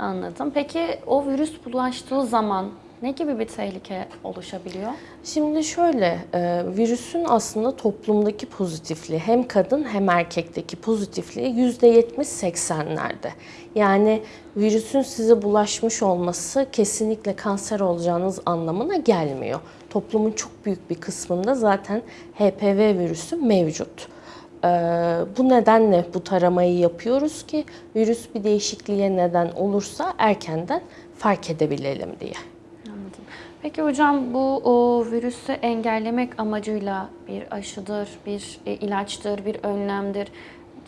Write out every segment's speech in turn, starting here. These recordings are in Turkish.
Anladım. Peki o virüs bulaştığı zaman ne gibi bir tehlike oluşabiliyor? Şimdi şöyle, e, virüsün aslında toplumdaki pozitifliği hem kadın hem erkekteki pozitifliği %70-80'lerde. Yani virüsün size bulaşmış olması kesinlikle kanser olacağınız anlamına gelmiyor. Toplumun çok büyük bir kısmında zaten HPV virüsü mevcut. Ee, bu nedenle bu taramayı yapıyoruz ki virüs bir değişikliğe neden olursa erkenden fark edebilelim diye. Anladım. Peki hocam bu o, virüsü engellemek amacıyla bir aşıdır, bir e, ilaçtır, bir önlemdir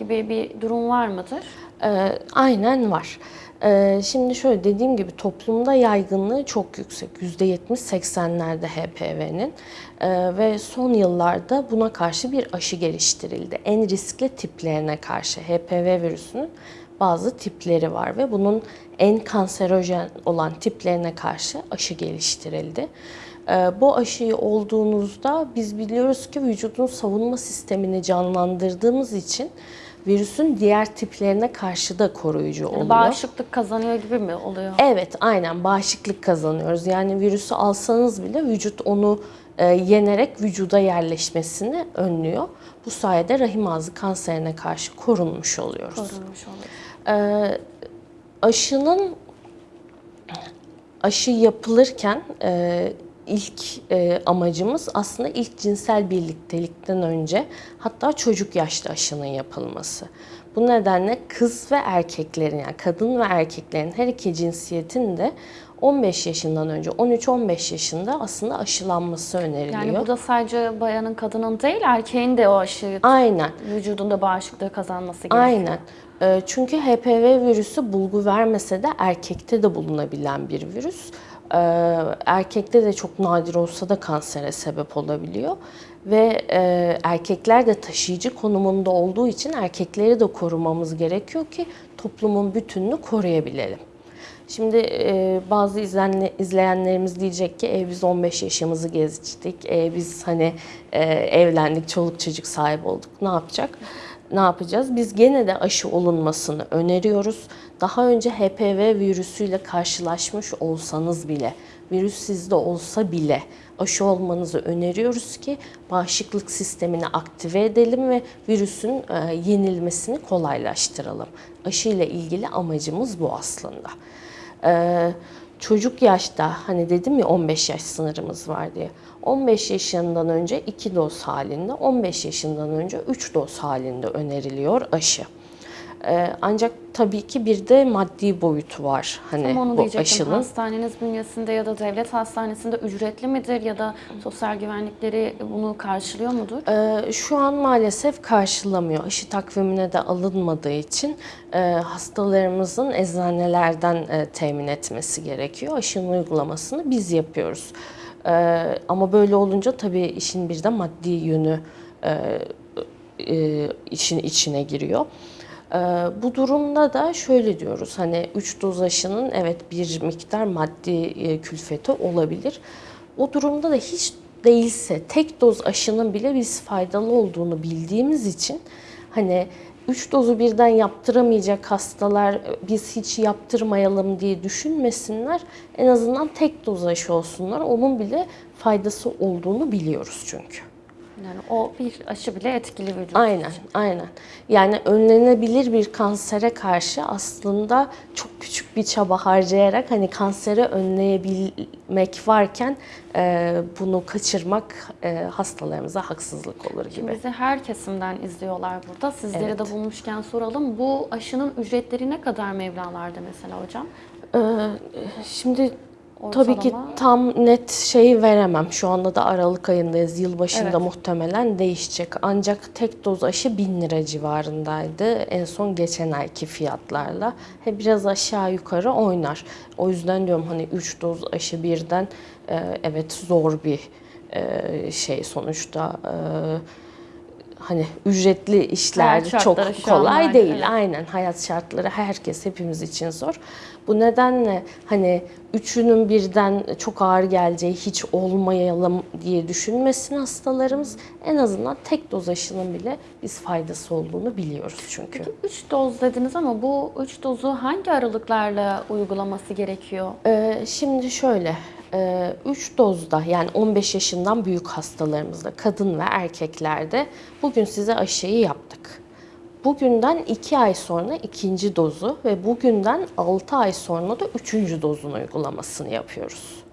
gibi bir durum var mıdır? Ee, aynen var. Ee, şimdi şöyle dediğim gibi toplumda yaygınlığı çok yüksek. %70-80'lerde HPV'nin Ee, ve son yıllarda buna karşı bir aşı geliştirildi. En riskli tiplerine karşı HPV virüsünün bazı tipleri var ve bunun en kanserojen olan tiplerine karşı aşı geliştirildi. Bu aşıyı olduğunuzda biz biliyoruz ki vücudun savunma sistemini canlandırdığımız için virüsün diğer tiplerine karşı da koruyucu oluyor. Bağışıklık kazanıyor gibi mi oluyor? Evet, aynen bağışıklık kazanıyoruz. Yani virüsü alsanız bile vücut onu e, yenerek vücuda yerleşmesini önlüyor. Bu sayede rahim ağzı kanserine karşı korunmuş oluyoruz. Korunmuş oluyor. Ee, aşının aşı yapılırken e, ilk e, amacımız aslında ilk cinsel birliktelikten önce hatta çocuk yaşta aşının yapılması. Bu nedenle kız ve erkeklerin yani kadın ve erkeklerin her iki cinsiyetin de 15 yaşından önce 13-15 yaşında aslında aşılanması öneriliyor. Yani bu da sadece bayanın, kadının değil, erkeğin de o aşıyı Aynen. vücudunda bağışıklığı kazanması gerekiyor. Aynen. Ee, Çünkü HPV virüsü bulgu vermese de erkekte de bulunabilen bir virüs. Ee, Erkekte de çok nadir olsa da kansere sebep olabiliyor. Ve e, erkekler de taşıyıcı konumunda olduğu için erkekleri de korumamız gerekiyor ki toplumun bütününü koruyabilelim. Şimdi e, bazı izlenle, izleyenlerimiz diyecek ki e, biz 15 yaşımızı geçtik, e, biz hani e, evlendik, çoluk çocuk sahibi olduk, ne yapacak? Ne yapacağız? Biz gene de aşı olunmasını öneriyoruz. Daha önce HPV virüsüyle karşılaşmış olsanız bile, virüs sizde olsa bile aşı olmanızı öneriyoruz ki bağışıklık sistemini aktive edelim ve virüsün e, yenilmesini kolaylaştıralım. Aşı ile ilgili amacımız bu aslında. Ee, çocuk yaşta hani dedim ya 15 yaş sınırımız var diye. 15 yaşından önce 2 doz halinde, 15 yaşından önce 3 doz halinde öneriliyor aşı. Ee, ancak tabii ki bir de maddi boyutu var hani Tam onu bu diyecektim. aşının. Hastaneniz bünyesinde ya da devlet hastanesinde ücretli midir ya da sosyal güvenlikleri bunu karşılıyor mudur? Ee, Şu an maalesef karşılamıyor. Aşı takvimine de alınmadığı için e, hastalarımızın eczanelerden e, temin etmesi gerekiyor. Aşının uygulamasını biz yapıyoruz. Ee, Ama böyle olunca tabii işin bir de maddi yönü e, e, işin içine giriyor. Ee, Bu durumda da şöyle diyoruz hani 3 doz aşının evet bir miktar maddi e, külfeti olabilir. O durumda da hiç değilse tek doz aşının bile biz faydalı olduğunu bildiğimiz için hani 3 dozu birden yaptıramayacak hastalar biz hiç yaptırmayalım diye düşünmesinler. En azından tek doz aşı olsunlar. Onun bile faydası olduğunu biliyoruz çünkü. Yani o bir aşı bile etkili vücut Aynen, için. aynen. Yani önlenebilir bir kansere karşı aslında çok küçük bir çaba harcayarak hani kanseri önleyebilmek varken e, bunu kaçırmak e, hastalarımıza haksızlık olur gibi. Bizi her kesimden izliyorlar burada. Sizleri Evet. de bulmuşken soralım. Bu aşının ücretleri ne kadar mevlalarda mesela hocam? Ee, şimdi tabii ki Ortalama? tam net şeyi veremem. Şu anda da Aralık ayındayız. Yılbaşında Evet. muhtemelen değişecek. Ancak tek doz aşı 1000 lira civarındaydı. En son geçen ayki fiyatlarla. He, biraz aşağı yukarı oynar. O yüzden diyorum hani 3 doz aşı birden e, evet zor bir e, şey sonuçta. E, hani ücretli işler çok kolay değil. evet. Aynen hayat şartları herkes hepimiz için zor. Bu nedenle hani üçünün birden çok ağır geleceği, hiç olmayalım diye düşünmesin hastalarımız. En azından tek doz aşının bile biz faydası olduğunu biliyoruz çünkü. 3 doz dediniz ama bu 3 dozu hangi aralıklarla uygulaması gerekiyor? Ee, şimdi şöyle, 3 dozda yani 15 yaşından büyük hastalarımızda, kadın ve erkeklerde bugün size aşıyı yaptık. Bugünden 2 ay sonra ikinci dozu ve bugünden 6 ay sonra da üçüncü dozun uygulamasını yapıyoruz.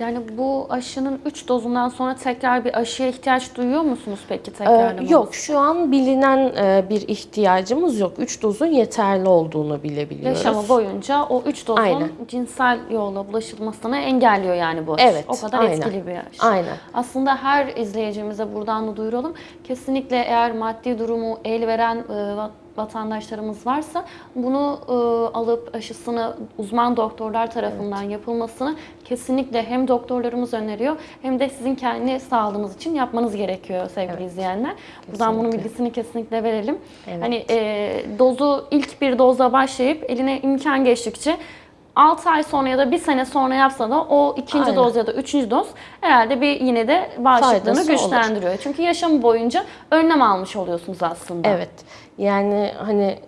Yani bu aşının 3 dozundan sonra tekrar bir aşıya ihtiyaç duyuyor musunuz peki Ee, tekrarlamanız? yok, şu an bilinen e, bir ihtiyacımız yok. 3 dozun yeterli olduğunu bilebiliyoruz. Yaşamı boyunca o 3 dozun Aynen. cinsel yolla bulaşılmasını engelliyor yani bu aşı. Evet, O kadar aynen. etkili bir aşı. Aynen. Aslında her izleyicimize buradan da duyuralım. Kesinlikle eğer maddi durumu el veren e, vatandaşlarımız varsa bunu e, alıp aşısını uzman doktorlar tarafından yapılmasını kesinlikle hem doktorlarımız öneriyor hem de sizin kendi sağlığınız için yapmanız gerekiyor sevgili izleyenler. Buradan bunun Kesinlikle. bilgisini kesinlikle verelim. Evet. Hani e, dozu ilk bir dozla başlayıp eline imkan geçtikçe 6 ay sonra ya da 1 sene sonra yapsa da o ikinci Aynen. doz ya da üçüncü doz herhalde bir yine de bağışıklığını Faydası olur. güçlendiriyor. Çünkü yaşamı boyunca önlem almış oluyorsunuz aslında. Evet. Yani hani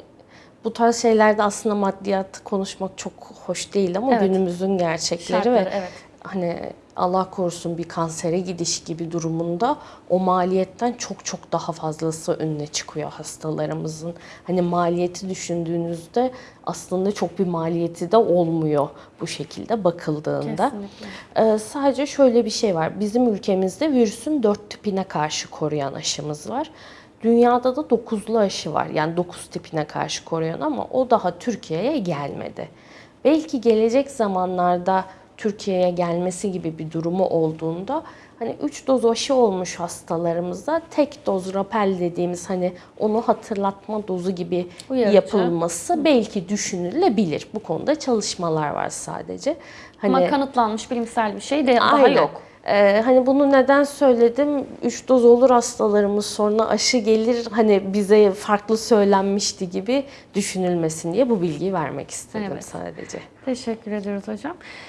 bu tarz şeylerde aslında maddiyat konuşmak çok hoş değil ama Evet. günümüzün gerçekleri Şartları, ve evet. hani Allah korusun bir kansere gidiş gibi durumunda o maliyetten çok çok daha fazlası önüne çıkıyor hastalarımızın. Hani maliyeti düşündüğünüzde aslında çok bir maliyeti de olmuyor bu şekilde bakıldığında. Kesinlikle. Ee, sadece şöyle bir şey var. Bizim ülkemizde virüsün dört tipine karşı koruyan aşımız var. Dünyada da dokuzlu aşı var. Yani dokuz tipine karşı koruyan ama o daha Türkiye'ye gelmedi. Belki gelecek zamanlarda Türkiye'ye gelmesi gibi bir durumu olduğunda hani 3 doz aşı olmuş hastalarımızda tek doz rapel dediğimiz hani onu hatırlatma dozu gibi Uyarıcı. yapılması belki düşünülebilir. Bu konuda çalışmalar var sadece. Hani Ama kanıtlanmış bilimsel bir şey de daha Aynen. yok. Ee, hani bunu neden söyledim? 3 doz olur hastalarımız sonra aşı gelir hani bize farklı söylenmişti gibi düşünülmesin diye bu bilgiyi vermek istedim Evet. sadece. Teşekkür ediyoruz hocam.